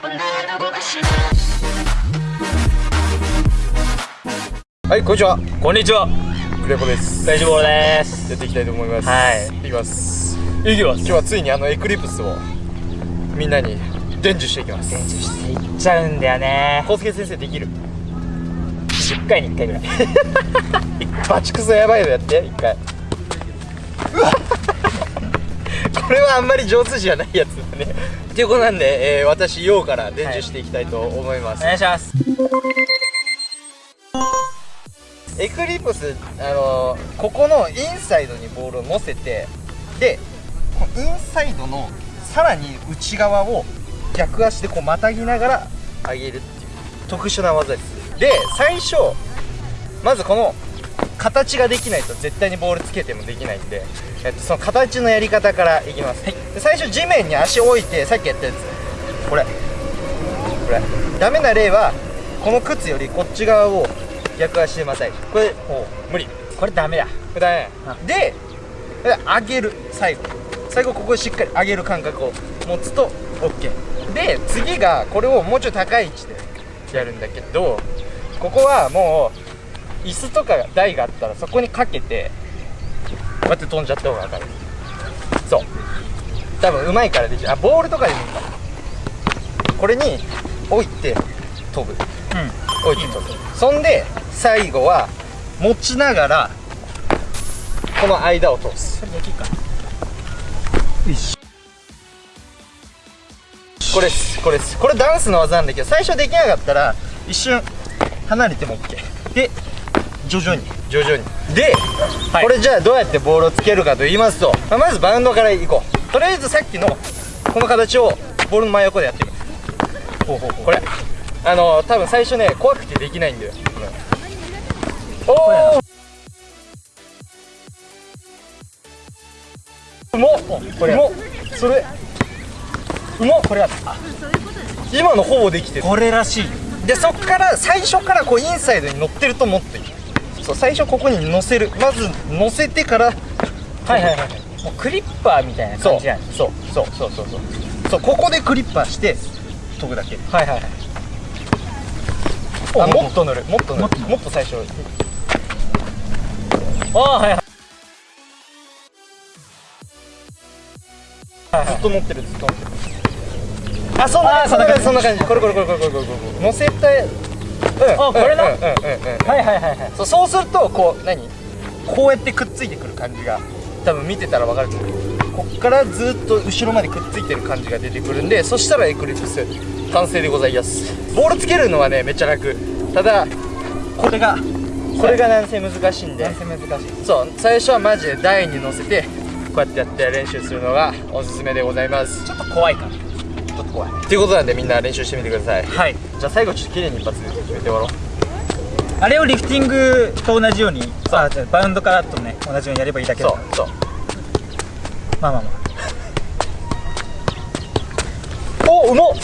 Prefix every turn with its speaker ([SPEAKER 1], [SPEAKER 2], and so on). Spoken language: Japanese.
[SPEAKER 1] はいこんにちは。
[SPEAKER 2] こんにちは。
[SPEAKER 1] クレポです。
[SPEAKER 2] 大丈夫です。
[SPEAKER 1] やっていきたいと思います。
[SPEAKER 2] はい。
[SPEAKER 1] いきます。
[SPEAKER 2] いきます。
[SPEAKER 1] 今日はついにあのエクリプスをみんなに伝授していきます。
[SPEAKER 2] 練習していっちゃうんだよね。
[SPEAKER 1] 康介先生できる
[SPEAKER 2] ？10回に1回ぐらい。
[SPEAKER 1] バチクソやばいのやって一回。うわ これはあんまり上手じゃないやつだねっていうことなんで、えー、私陽から伝授していきたいと思います、
[SPEAKER 2] お願いします。
[SPEAKER 1] エクリプスあのーここのインサイドにボールを乗せてでこのインサイドのさらに内側を逆足でこうまたぎながら上げるっていう特殊な技です。で最初まずこの形ができないと絶対にボールつけてもできないんで、えっと、その形のやり方からいきます、で最初地面に足を置いてさっきやったやつ。これ。これ。ダメな例はこの靴よりこっち側を逆足でまたいでこれ無理。
[SPEAKER 2] これダメだ
[SPEAKER 1] これダメで上げる。最後。最後ここでしっかり上げる感覚を持つと OK で次がこれをもうちょい高い位置でやるんだけどここはもう椅子とか台があったらそこにかけてこうやって飛んじゃった方が分かるそう。多分うまいからできる。あボールとかでもいいからこれに置いて飛ぶ。
[SPEAKER 2] うん。
[SPEAKER 1] 置いて飛ぶ。そんで最後は持ちながらこの間を通す。
[SPEAKER 2] それできるか。
[SPEAKER 1] これです。これです。これダンスの技なんだけど最初できなかったら一瞬離れても OK で徐々に。徐々に。で、
[SPEAKER 2] はい。
[SPEAKER 1] これじゃあどうやってボールをつけるかと言いますと、まあまずバウンドからいこう。とりあえずさっきのこの形をボールの真横でやってみる。ほうほうほう。これ。あの多分最初ね怖くてできないんだよ。おおうも
[SPEAKER 2] これ
[SPEAKER 1] うもそれ。うもこれは今のほぼできてる。
[SPEAKER 2] これらしい。
[SPEAKER 1] でそっから最初からこうインサイドに乗ってると思っていいそう最初ここに乗せる。まず乗せてから
[SPEAKER 2] はいはいはいもうクリッパーみたいな感じなん。
[SPEAKER 1] そうそうそうそうそう。そうここでクリッパーして飛ぶだけ。
[SPEAKER 2] はいはいはい。
[SPEAKER 1] あ
[SPEAKER 2] お
[SPEAKER 1] もっと乗る。もっと乗る。もっと最初。
[SPEAKER 2] ああはいはい。
[SPEAKER 1] ずっと乗ってるずっと乗ってる。あそんな
[SPEAKER 2] あー
[SPEAKER 1] そんな感じ。そ
[SPEAKER 2] そんな感じ。
[SPEAKER 1] これこれこれこれこれこれ。乗せた
[SPEAKER 2] これなはいはいはいはい。
[SPEAKER 1] そうそうするとこう何？こうやってくっついてくる感じが多分見てたら分かると思う。こっからずっと後ろまでくっついてる感じが出てくるんでそしたらエクリプス完成でございます。ボールつけるのはねめっちゃ楽。ただこれがこれがなんせ難しいんで。
[SPEAKER 2] 難しい。
[SPEAKER 1] そう最初はマジで台に乗せてこうやってやって練習するのがおすすめでございます。
[SPEAKER 2] ちょっと怖いか
[SPEAKER 1] ちょっと怖い。っていうことなんでみんな練習してみてください。
[SPEAKER 2] はい。
[SPEAKER 1] じゃあ最後ちょっと綺麗に一発で決めて終わろう。
[SPEAKER 2] あれをリフティングと同じように。あじゃあバウンドからとね同じようにやればいいだけだ
[SPEAKER 1] そうそう。
[SPEAKER 2] まあまあま
[SPEAKER 1] おうまっ